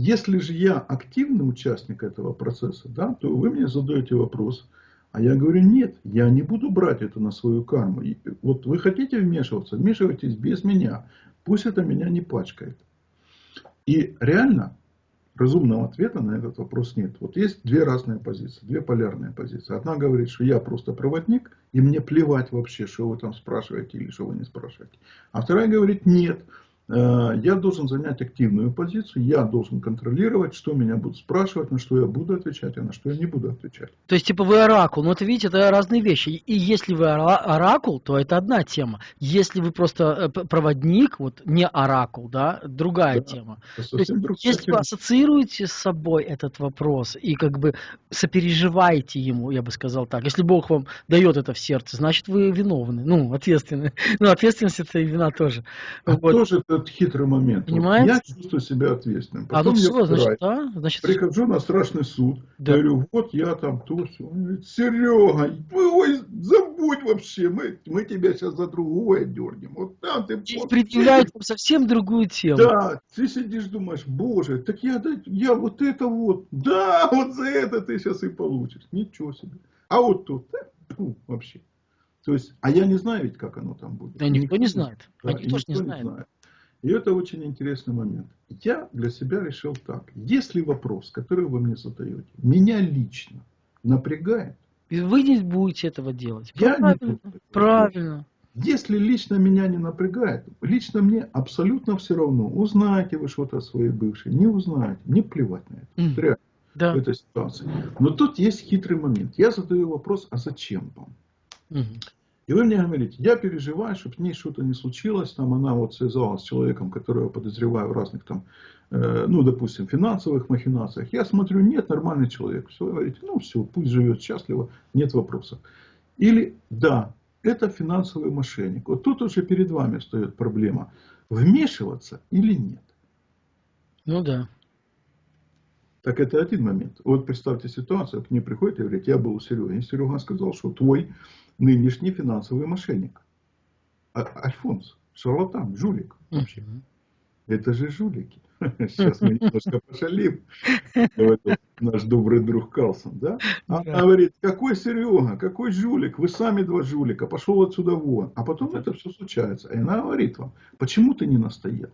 если же я активный участник этого процесса, да, то вы мне задаете вопрос, а я говорю, нет, я не буду брать это на свою карму. И вот вы хотите вмешиваться, вмешивайтесь без меня. Пусть это меня не пачкает. И реально разумного ответа на этот вопрос нет. Вот есть две разные позиции, две полярные позиции. Одна говорит, что я просто проводник, и мне плевать вообще, что вы там спрашиваете или что вы не спрашиваете. А вторая говорит, нет, я должен занять активную позицию, я должен контролировать, что меня будут спрашивать, на что я буду отвечать, а на что я не буду отвечать. То есть, типа, вы оракул, но это, видите, это разные вещи. И если вы оракул, то это одна тема. Если вы просто э, проводник, вот не оракул, да, другая да, тема. То есть, если тема. вы ассоциируете с собой этот вопрос и как бы сопереживаете ему, я бы сказал так, если Бог вам дает это в сердце, значит, вы виновны, ну, ответственны. Ну, ответственность это и вина тоже. А вот. тоже этот хитрый момент. Понимаете? Вот я чувствую себя ответственным. Потом а ну все, значит, да? Значит... Прихожу на страшный суд, да. говорю, вот я там то, все. Он говорит, Серега, ой, забудь вообще, мы, мы тебя сейчас за другое дернем. Вот там ты... Здесь предъявляют совсем другую тему. Да, ты сидишь, думаешь, боже, так я, я вот это вот, да, вот за это ты сейчас и получишь. Ничего себе. А вот тут, фу, вообще. То есть, а я не знаю ведь, как оно там будет. Да, никто, никто не знает. Да, Они тоже не знают. Не знает. И это очень интересный момент. Я для себя решил так. Если вопрос, который вы мне задаете, меня лично напрягает, вы не будете этого делать. Я правильно. Не буду правильно. Если лично меня не напрягает, лично мне абсолютно все равно, узнаете вы что-то о своей бывшей, не узнаете, мне плевать на это. Mm. Реально, да. в этой ситуации. Но тут есть хитрый момент. Я задаю вопрос, а зачем вам? Mm. И вы мне говорите, я переживаю, чтобы с ней что-то не случилось, там она вот связалась с человеком, которого подозреваю в разных там, э, ну, допустим, финансовых махинациях. Я смотрю, нет, нормальный человек. Все, вы говорите, ну, все, пусть живет счастливо, нет вопросов. Или, да, это финансовый мошенник. Вот тут уже перед вами стоит проблема, вмешиваться или нет. Ну да. Так это один момент. Вот представьте ситуацию, к ней приходит и говорит, я был у Сереги. И Серега сказал, что твой нынешний финансовый мошенник. А, Альфонс, шарлатан, жулик вообще. Это же жулики. Сейчас мы немножко пошалим. Наш добрый друг Калсон, да? А она говорит, какой Серега, какой жулик, вы сами два жулика, пошел отсюда вон. А потом это все случается. И она говорит вам, почему ты не настоял?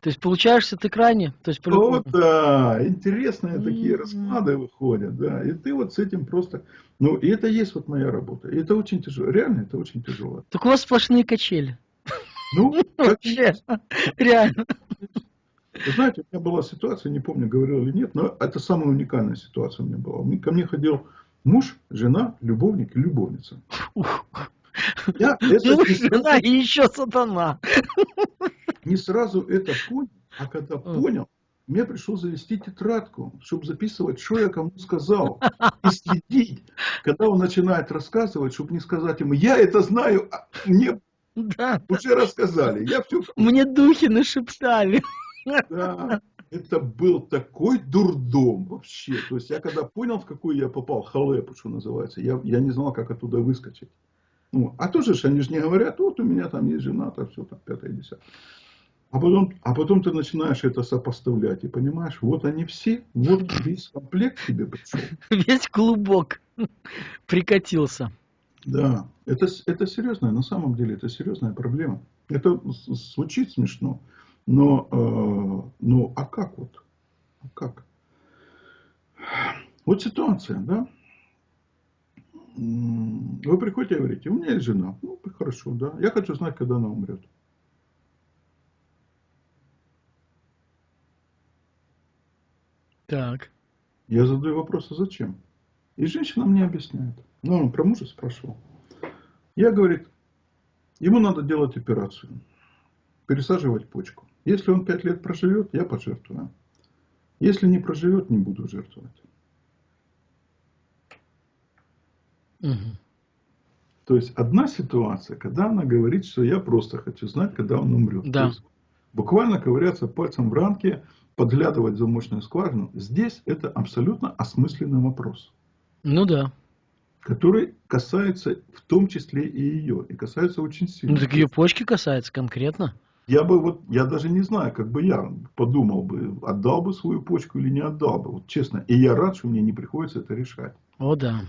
То есть получаешься ты крайне? То есть, вот, да, интересные такие расклады выходят, да. И ты вот с этим просто... Ну, и это есть вот моя работа. И это очень тяжело. Реально, это очень тяжело. Так у вас сплошные качели. Ну, вообще, реально. Вы знаете, у меня была ситуация, не помню, говорил или нет, но это самая уникальная ситуация у меня была. Ко мне ходил муж, жена, любовник и любовница. Я муж, жена и еще сатана не сразу это понял, а когда понял, мне пришлось завести тетрадку, чтобы записывать, что я кому сказал. И следить, когда он начинает рассказывать, чтобы не сказать ему, я это знаю, а мне да. уже рассказали. Я все... Мне духи нашептали. Да, это был такой дурдом вообще. То есть я когда понял, в какую я попал, халепу, что называется, я, я не знал, как оттуда выскочить. Ну, а тоже они же не говорят, вот у меня там есть жена, так все, там, пятое, десятое. А потом, а потом ты начинаешь это сопоставлять и понимаешь, вот они все, вот весь комплект тебе пришел. Весь клубок прикатился. Да, это, это серьезная, на самом деле это серьезная проблема. Это звучит смешно, но, э, ну а как вот? А как? Вот ситуация, да? Вы приходите и говорите, у меня есть жена. Ну, хорошо, да. Я хочу знать, когда она умрет. Так. Я задаю вопрос, а зачем? И женщина мне объясняет. Ну, он про мужа спрашивал. Я, говорит, ему надо делать операцию. Пересаживать почку. Если он пять лет проживет, я пожертвую. Если не проживет, не буду жертвовать. Угу. То есть одна ситуация, когда она говорит, что я просто хочу знать, когда он умрет. Да. Буквально ковыряться пальцем в ранке, подглядывать в замочную скважину, здесь это абсолютно осмысленный вопрос. Ну да. Который касается в том числе и ее. И касается очень сильно. Ну так ее почки касается конкретно. Я бы вот, я даже не знаю, как бы я подумал бы, отдал бы свою почку или не отдал бы, вот честно. И я рад, что мне не приходится это решать. О, да.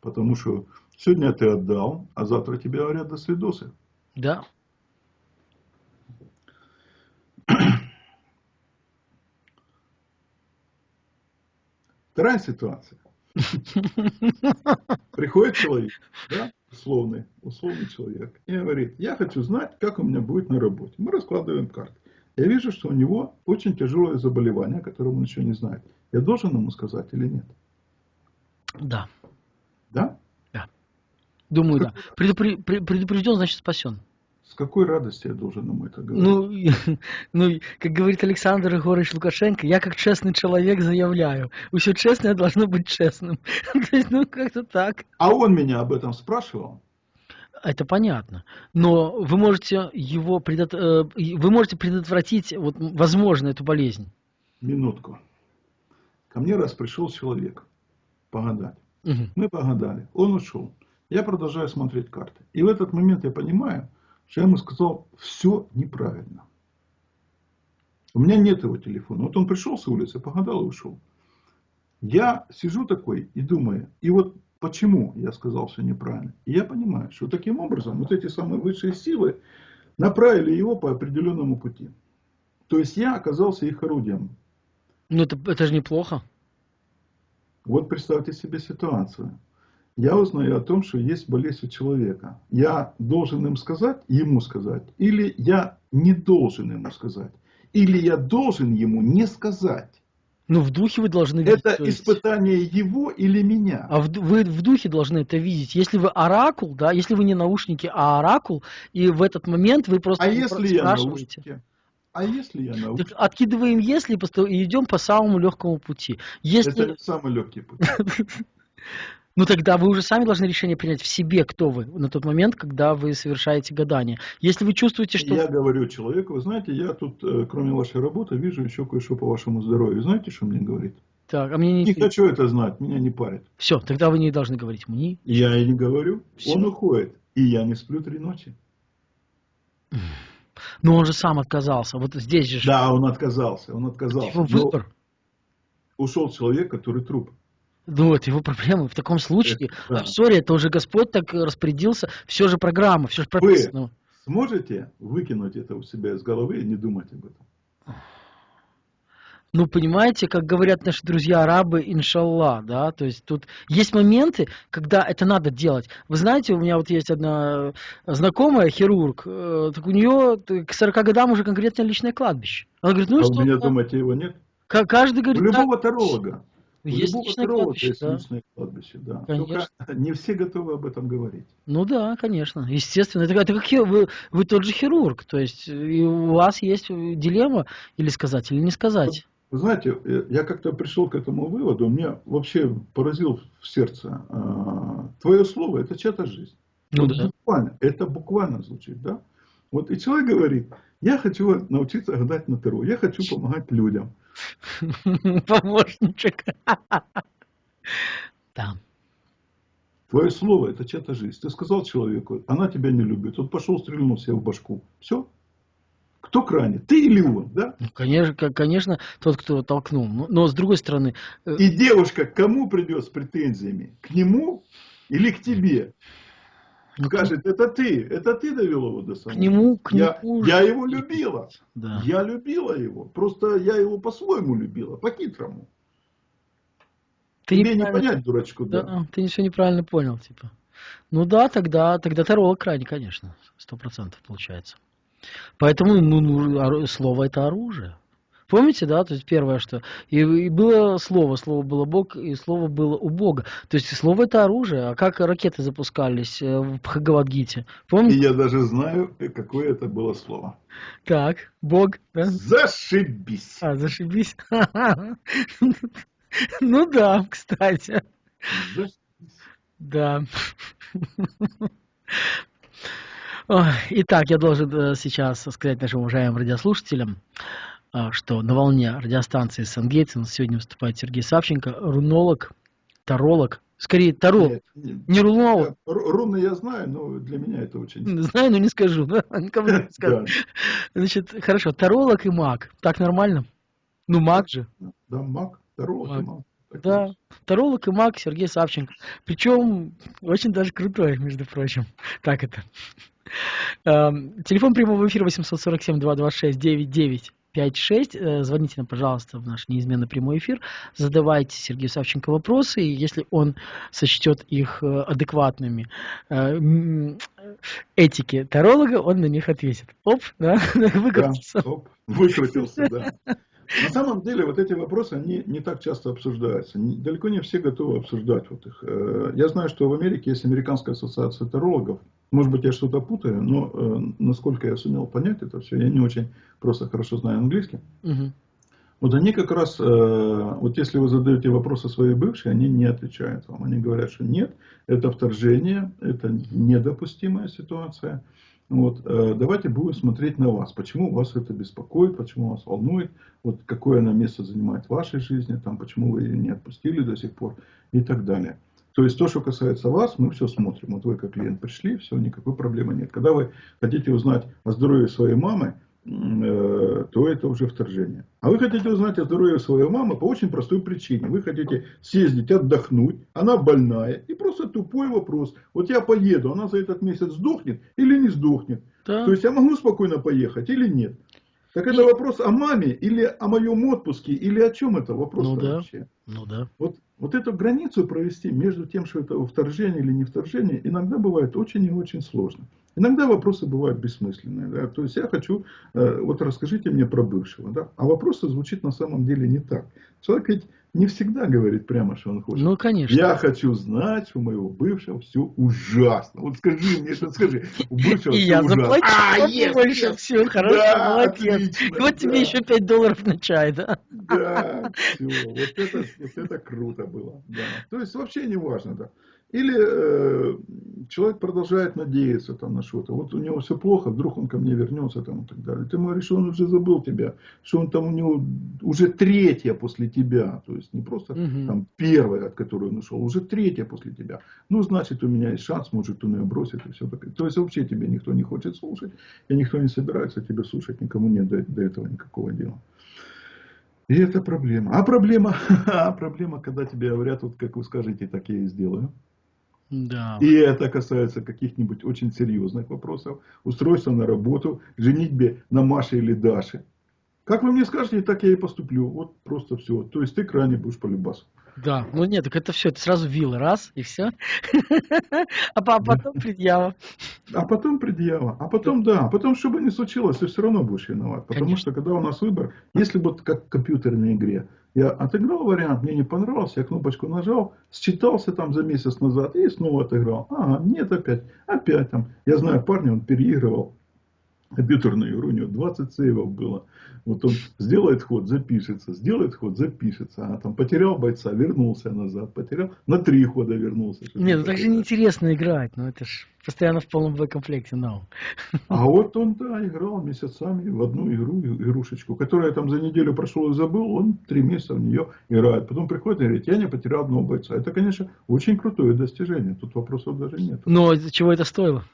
Потому что сегодня ты отдал, а завтра тебе говорят до свидосы. Да. Вторая ситуация. Приходит человек, да, условный, условный человек, и говорит, я хочу знать, как у меня будет на работе. Мы раскладываем карты. Я вижу, что у него очень тяжелое заболевание, которое он еще не знает. Я должен ему сказать или нет? Да. Да? Да. Думаю, как... да. Предупр... Предупрежден, значит спасен. С какой радостью я должен ему это говорить? Ну, ну, как говорит Александр Егорович Лукашенко, я как честный человек заявляю, все честное должно быть честным. То есть, ну, как-то так. А он меня об этом спрашивал? Это понятно. Но вы можете его предот... Э, вы можете предотвратить, вот, возможно, эту болезнь. Минутку. Ко мне раз пришел человек погадать. Угу. Мы погадали. Он ушел. Я продолжаю смотреть карты. И в этот момент я понимаю, ему сказал, все неправильно. У меня нет его телефона. Вот он пришел с улицы, погадал и ушел. Я сижу такой и думаю, и вот почему я сказал все неправильно. И я понимаю, что таким образом вот эти самые высшие силы направили его по определенному пути. То есть я оказался их орудием. Ну это, это же неплохо. Вот представьте себе ситуацию я узнаю о том, что есть болезнь у человека. Я должен им сказать, ему сказать, или я не должен ему сказать, или я должен ему не сказать. Ну, в духе вы должны видеть. Это есть... испытание его или меня. А в, вы в духе должны это видеть. Если вы оракул, да, если вы не наушники, а оракул, и в этот момент вы просто а если я наушники? А если я наушники? Так откидываем если и идем по самому легкому пути. Если... Это самый легкий путь. Ну тогда вы уже сами должны решение принять в себе, кто вы на тот момент, когда вы совершаете гадание. Если вы чувствуете, что... Я говорю человеку, вы знаете, я тут, э, кроме вашей работы, вижу еще кое-что по вашему здоровью. Знаете, что мне говорит? Так, а мне не... Не хочу это знать, меня не парит. Все, тогда вы не должны говорить мне. Я и не говорю. Все. Он уходит, и я не сплю три ночи. Но он же сам отказался. Вот здесь же... Да, он отказался. Он отказался. Его выбор. ушел человек, который труп. Ну, это его проблемы. В таком случае, да. ссоре это уже Господь так распорядился, все же программа, все же прописано. Вы сможете выкинуть это у себя из головы и не думать об этом? Ну, понимаете, как говорят наши друзья-арабы, иншаллах, да, то есть тут есть моменты, когда это надо делать. Вы знаете, у меня вот есть одна знакомая, хирург, э, так у нее к 40 годам уже конкретно личное кладбище. Она говорит, ну а что? у меня, думаете, его нет? Каждый говорит... У любого таролога. Есть личное кладбище, есть да. личное кладбище, да. Конечно. Только не все готовы об этом говорить. Ну да, конечно. Естественно. Это, это как вы, вы тот же хирург, то есть и у вас есть дилемма или сказать, или не сказать. Вы знаете, э, я как-то пришел к этому выводу, меня вообще поразил в сердце. А, твое слово – это чья-то жизнь. Ну, вот да. буквально, это буквально звучит, да? Вот и человек говорит, я хочу научиться гадать на Таро, я хочу помогать людям. Помощничек. Да. Твое слово – это чья-то жизнь. Ты сказал человеку, она тебя не любит. Он пошел, стрельнул себе в башку. Все. Кто крайне? Ты или он, да? Ну, конечно, конечно, тот, кто толкнул. Но, но с другой стороны... Э, И девушка к кому придет с претензиями? К нему или к тебе? Ну, Скажет, это ты, это ты довел его до самого. К нему, к я, нему. Я его любила. Да. Я любила его. Просто я его по-своему любила, по-хитрому. Ты Тебе не понять, дурачку, да. да. Ты все неправильно понял, типа. Ну да, тогда, тогда таролог крайне, конечно, сто процентов получается. Поэтому ну, ну, слово это оружие. Помните, да, то есть первое, что и, и было слово, слово было Бог, и слово было у Бога. То есть слово это оружие. А как ракеты запускались э, в Бхагавадгите? Помните? И я даже знаю, какое это было слово. Так, Бог, да? Зашибись. А, зашибись. Ну да, кстати. Да. Итак, я должен э, сейчас сказать нашим уважаемым радиослушателям, а, что на волне радиостанции Сангейтсен сегодня выступает Сергей Савченко, рунолог, таролог, скорее таролог, не рунолог. Э, руны я знаю, но для меня это очень... Ну, знаю, но не скажу, никому не скажу. Значит, хорошо, таролог и маг, так нормально? Ну, маг же. Да, маг, таролог и маг. Да, таролог и маг Сергей Савченко. Причем очень даже крутой, между прочим. Так это. Эм, телефон прямого эфира 847 226 99 5-6. Э, звоните нам, пожалуйста, в наш неизменно прямой эфир. Задавайте Сергею Савченко вопросы, и если он сочтет их э, адекватными э, этики таролога, он на них ответит. Оп, да, выкрутился. Да, оп, выкрутился, да. На самом деле вот эти вопросы, они не так часто обсуждаются. Далеко не все готовы обсуждать вот их. Э, я знаю, что в Америке есть Американская ассоциация тарологов. Может быть, я что-то путаю, но э, насколько я сумел понять это все, я не очень просто хорошо знаю английский. Угу. Вот они как раз, э, вот если вы задаете вопросы своей бывшей, они не отвечают вам. Они говорят, что нет, это вторжение, это недопустимая ситуация. Вот, э, давайте будем смотреть на вас. Почему вас это беспокоит, почему вас волнует, вот какое она место занимает в вашей жизни, там, почему вы ее не отпустили до сих пор и так далее. То есть то, что касается вас, мы все смотрим. Вот вы как клиент пришли, все, никакой проблемы нет. Когда вы хотите узнать о здоровье своей мамы, то это уже вторжение. А вы хотите узнать о здоровье своей мамы по очень простой причине. Вы хотите съездить, отдохнуть, она больная. И просто тупой вопрос. Вот я поеду, она за этот месяц сдохнет или не сдохнет. Да. То есть я могу спокойно поехать или нет. Так это вопрос о маме или о моем отпуске, или о чем это вопрос ну, да. вообще? Ну да. Вот, вот эту границу провести между тем, что это вторжение или не вторжение, иногда бывает очень и очень сложно. Иногда вопросы бывают бессмысленные. Да? То есть я хочу, э, вот расскажите мне про бывшего. Да? А вопрос звучит на самом деле не так. Человек ведь не всегда говорит прямо, что он хочет. Ну, конечно. Я хочу знать, у моего бывшего все ужасно. Вот скажи мне, что скажи. У бывшего И я ужасно. заплачу а, yes, больше. Yes. Все, хорошо, да, молодец. Отлично, вот да. тебе еще 5 долларов на чай, да? Да, все. Вот это, вот это круто было. Да. То есть вообще не важно, да. Или э, человек продолжает надеяться там, на что-то. Вот у него все плохо, вдруг он ко мне вернется там, и так далее. Ты говоришь, что он уже забыл тебя, что он там у него уже третья после тебя. То есть не просто угу. там первая, от которой он ушел, уже третья после тебя. Ну, значит, у меня есть шанс, может, он ее бросит и все такое. То есть вообще тебе никто не хочет слушать, и никто не собирается тебя слушать, никому нет до, до этого никакого дела. И это проблема. А проблема, а проблема, когда тебе говорят, вот как вы скажете, так я и сделаю. Да. И это касается каких-нибудь очень серьезных вопросов. Устройства на работу, женитьбе на Маше или Даше. Как вы мне скажете, так я и поступлю. Вот просто все. То есть ты крайне будешь по любасу. Да, ну нет, так это все, это сразу вилла, раз, и все. А потом предъява. А потом предъява. А потом, да, а потом, что бы ни случилось, ты все равно будешь виноват. Потому что, когда у нас выбор, если бы как в компьютерной игре, я отыграл вариант, мне не понравился, я кнопочку нажал, считался там за месяц назад и снова отыграл. Ага, нет, опять, опять там. Я знаю парня, он переигрывал компьютерную игру, у него 20 сейвов было. Вот он сделает ход, запишется, сделает ход, запишется. А там потерял бойца, вернулся назад, потерял, на три хода вернулся. Нет, ну так же неинтересно играть, ну это ж постоянно в полном боекомплекте, no. А вот он, да, играл месяцами в одну игру, игрушечку, которую я там за неделю прошел и забыл, он три месяца в нее играет. Потом приходит и говорит, я не потерял одного бойца. Это, конечно, очень крутое достижение, тут вопросов даже нет. Но чего это стоило?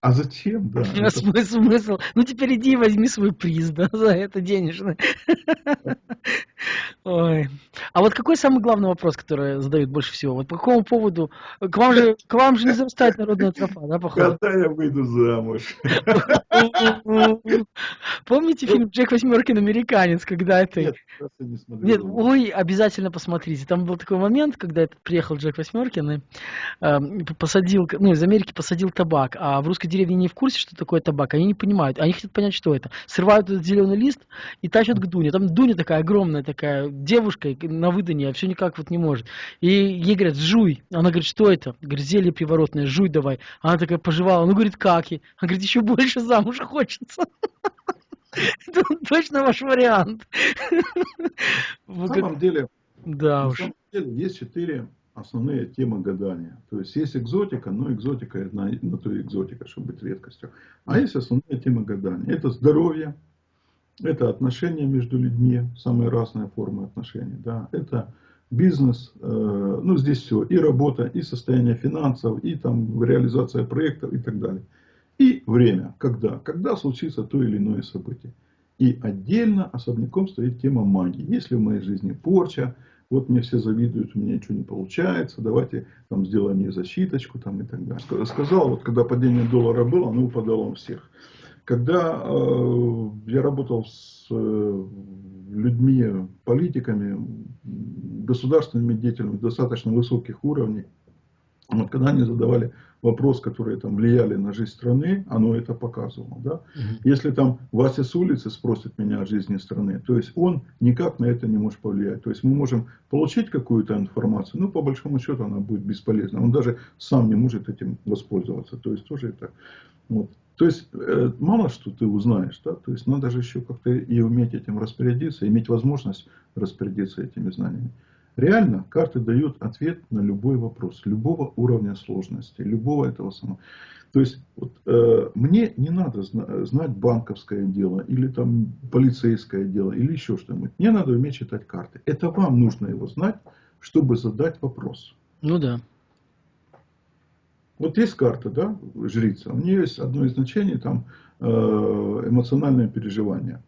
А зачем, да? А смысл, смысл? Ну теперь иди и возьми свой приз, да, за это денежный. Ой. А вот какой самый главный вопрос, который задают больше всего? Вот по какому поводу? К вам же, к вам же не зарастает народная тропа, да, походу? Когда я выйду замуж? Помните фильм «Джек Восьмеркин. Американец», когда это... Нет, не смотрел. Нет, ой, обязательно посмотрите. Там был такой момент, когда этот приехал Джек Восьмеркин и э, посадил, ну, из Америки посадил табак, а в русской деревне не в курсе, что такое табак, они не понимают, они хотят понять, что это. Срывают этот зеленый лист и тащат к Дуне. Там Дуня такая огромная, такая девушка на выданье, а все никак вот не может. И ей говорят, жуй. Она говорит, что это? Говорит, зелье приворотное, жуй давай. Она такая пожевала. Он говорит, как? И? Она говорит, еще больше замуж хочется. Точно ваш вариант. На самом деле, да деле есть четыре основные темы гадания. То есть есть экзотика, но экзотика на, на то экзотика, чтобы быть редкостью. А есть основные темы гадания. Это здоровье, это отношения между людьми, самые разные формы отношений. Да? Это бизнес, э, ну здесь все, и работа, и состояние финансов, и там реализация проектов и так далее. И время, когда, когда случится то или иное событие. И отдельно, особняком стоит тема магии. Если в моей жизни порча, вот мне все завидуют, у меня ничего не получается, давайте там сделаем мне защиточку там и так далее. Сказал, вот когда падение доллара было, оно упадало у всех. Когда э, я работал с э, людьми, политиками, государственными деятелями достаточно высоких уровней, когда они задавали вопрос, которые там влияли на жизнь страны, оно это показывало. Да? Угу. Если там Вася с улицы спросит меня о жизни страны, то есть он никак на это не может повлиять. То есть мы можем получить какую-то информацию, но по большому счету она будет бесполезна. Он даже сам не может этим воспользоваться. То есть тоже это вот. То есть, э, мало что ты узнаешь, да? то есть надо же еще как-то и уметь этим распорядиться, иметь возможность распорядиться этими знаниями. Реально карты дают ответ на любой вопрос, любого уровня сложности, любого этого самого. То есть, вот, э, мне не надо зна знать банковское дело, или там полицейское дело, или еще что-нибудь. Мне надо уметь читать карты. Это вам нужно его знать, чтобы задать вопрос. Ну да. Вот есть карта, да, жрица. У нее есть одно из значений, там, э, эмоциональное переживание.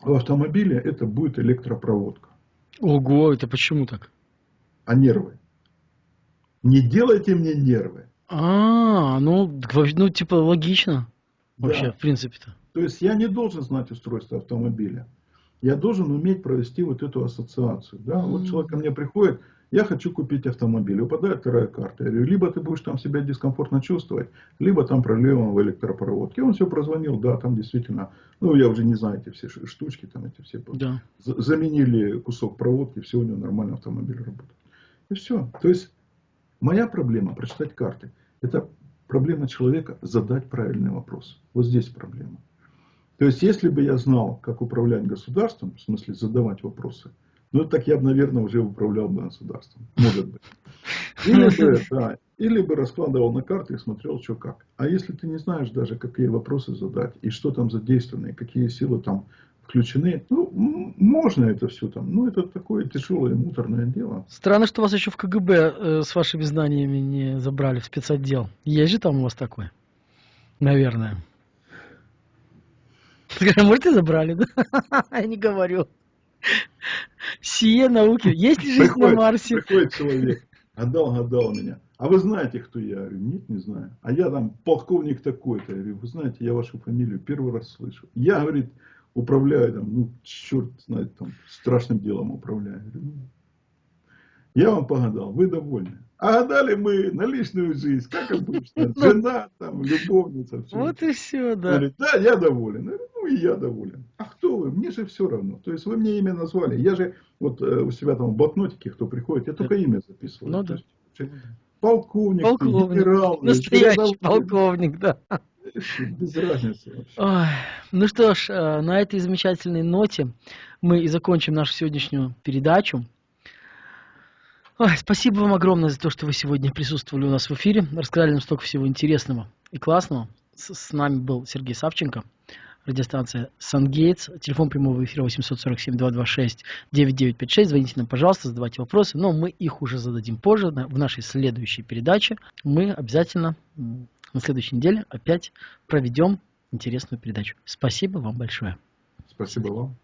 В автомобиле это будет электропроводка. Ого, это почему так? А нервы? Не делайте мне нервы. А, ну, ну типа логично. Вообще, да. в принципе-то. То есть я не должен знать устройство автомобиля. Я должен уметь провести вот эту ассоциацию. Да? Mm -hmm. Вот человек ко мне приходит, я хочу купить автомобиль. Выпадает вторая карта. Я говорю, либо ты будешь там себя дискомфортно чувствовать, либо там проблема в электропроводке. Он все прозвонил, да, там действительно, ну я уже не знаю эти все штучки, там эти все. Да. Заменили кусок проводки, все у него нормально автомобиль работает. И все. То есть моя проблема прочитать карты. Это проблема человека задать правильный вопрос. Вот здесь проблема. То есть, если бы я знал, как управлять государством, в смысле задавать вопросы, ну, так я бы, наверное, уже управлял бы государством. Может быть. Или бы, да, или бы раскладывал на карты и смотрел, что как. А если ты не знаешь даже, какие вопросы задать, и что там задействовано, и какие силы там включены, ну, можно это все там. Ну, это такое тяжелое, муторное дело. Странно, что вас еще в КГБ э, с вашими знаниями не забрали в спецотдел. Есть же там у вас такой? Наверное. Может, и забрали, да? Я не говорю. Сие науки. Есть ли жизнь приходит, на Марсе? Приходит человек, гадал, гадал меня. А вы знаете, кто я? Я говорю, нет, не знаю. А я там полковник такой-то. Я говорю, вы знаете, я вашу фамилию первый раз слышу. Я, говорит, управляю там, ну, черт знает, там, страшным делом управляю. Я, говорю, ну, я вам погадал, вы довольны. А гадали мы на личную жизнь, как обычно. Жена, там, любовница. Все. Вот и все, да. Говорит, да, я доволен. И я доволен. А кто вы? Мне же все равно. То есть вы мне имя назвали. Я же вот э, у себя там в блокнотике, кто приходит, я только имя записываю. Ну, да. есть, полковник, полковник, генерал. Настоящий полковник, да. Без разницы вообще. Ой, ну что ж, э, на этой замечательной ноте мы и закончим нашу сегодняшнюю передачу. Ой, спасибо вам огромное за то, что вы сегодня присутствовали у нас в эфире, рассказали нам столько всего интересного и классного. С, с нами был Сергей Савченко, радиостанция Сангейтс, телефон прямого эфира 847-226-9956. Звоните нам, пожалуйста, задавайте вопросы, но мы их уже зададим позже в нашей следующей передаче. Мы обязательно на следующей неделе опять проведем интересную передачу. Спасибо вам большое. Спасибо вам.